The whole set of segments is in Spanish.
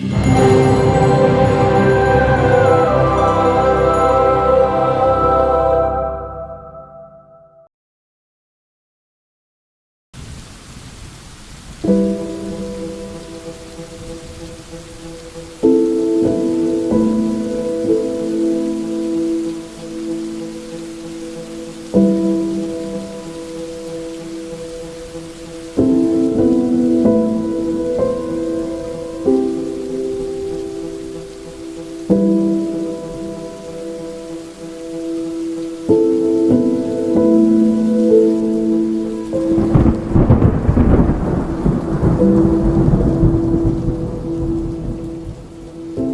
Música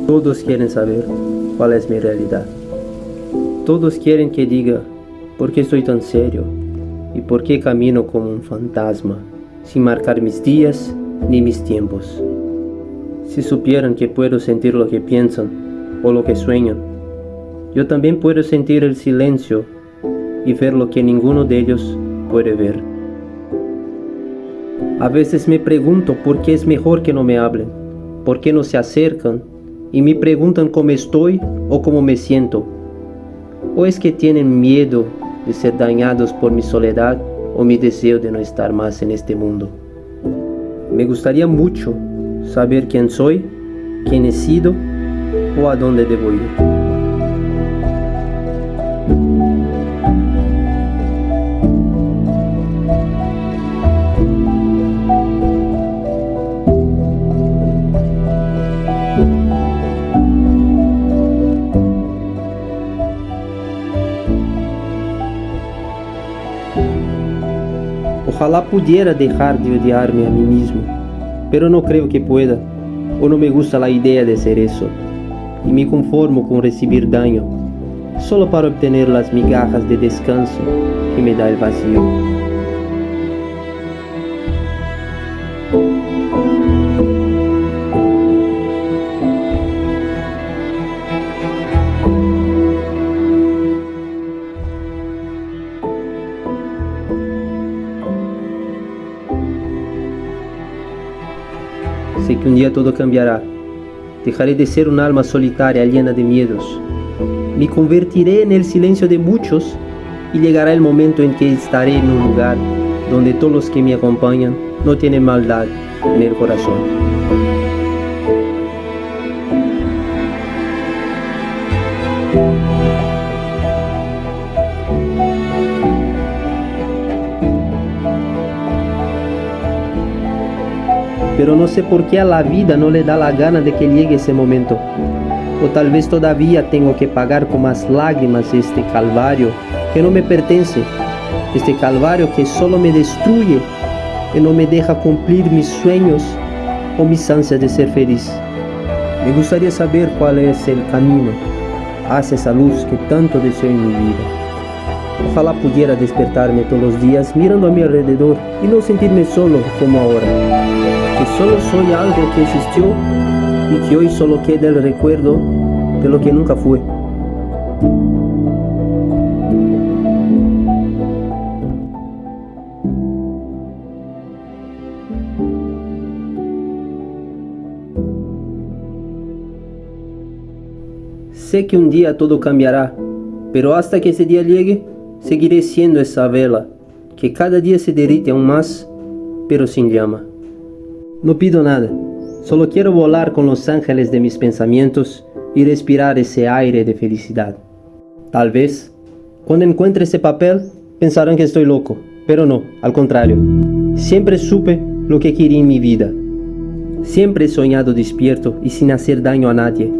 Todos quieren saber cuál es mi realidad. Todos quieren que diga por qué estoy tan serio y por qué camino como un fantasma, sin marcar mis días ni mis tiempos. Si supieran que puedo sentir lo que piensan o lo que sueñan, yo también puedo sentir el silencio y ver lo que ninguno de ellos puede ver. A veces me pregunto por qué es mejor que no me hablen, por qué no se acercan y me preguntan cómo estoy o cómo me siento. ¿O es que tienen miedo de ser dañados por mi soledad o mi deseo de no estar más en este mundo? Me gustaría mucho saber quién soy, quién he sido o a dónde debo ir. Ojalá pudiera dejar de odiarme a mí mismo, pero no creo que pueda, o no me gusta la idea de ser eso, y me conformo con recibir daño, solo para obtener las migajas de descanso que me da el vacío. Sé que un día todo cambiará. Dejaré de ser un alma solitaria llena de miedos. Me convertiré en el silencio de muchos y llegará el momento en que estaré en un lugar donde todos los que me acompañan no tienen maldad en el corazón. Pero no sé por qué a la vida no le da la gana de que llegue ese momento. O tal vez todavía tengo que pagar con más lágrimas este calvario que no me pertenece, este calvario que solo me destruye y no me deja cumplir mis sueños o mis ansias de ser feliz. Me gustaría saber cuál es el camino hacia esa luz que tanto deseo en mi vida. Ojalá pudiera despertarme todos los días mirando a mi alrededor y no sentirme solo como ahora que solo soy algo que existió y que hoy solo queda el recuerdo de lo que nunca fue. Sé que un día todo cambiará, pero hasta que ese día llegue, seguiré siendo esa vela que cada día se derrite aún más, pero sin llama. No pido nada, solo quiero volar con los ángeles de mis pensamientos y respirar ese aire de felicidad. Tal vez, cuando encuentre ese papel, pensarán que estoy loco, pero no, al contrario. Siempre supe lo que quería en mi vida. Siempre he soñado despierto y sin hacer daño a nadie.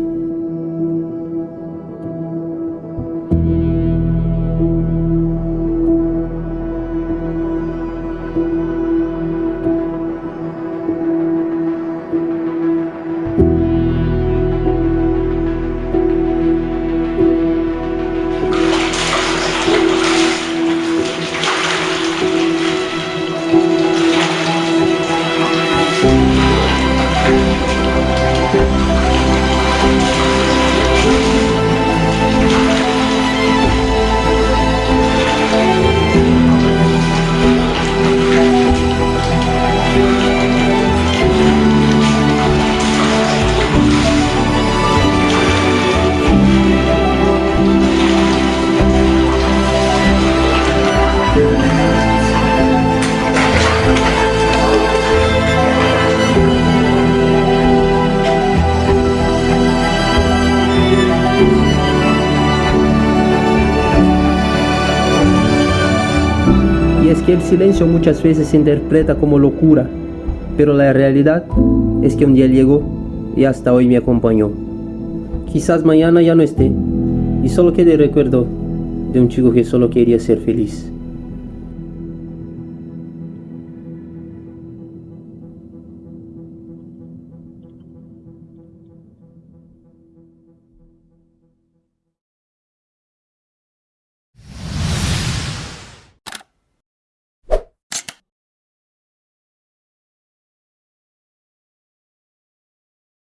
Que el silencio muchas veces se interpreta como locura, pero la realidad es que un día llegó y hasta hoy me acompañó. Quizás mañana ya no esté y solo quede recuerdo de un chico que solo quería ser feliz.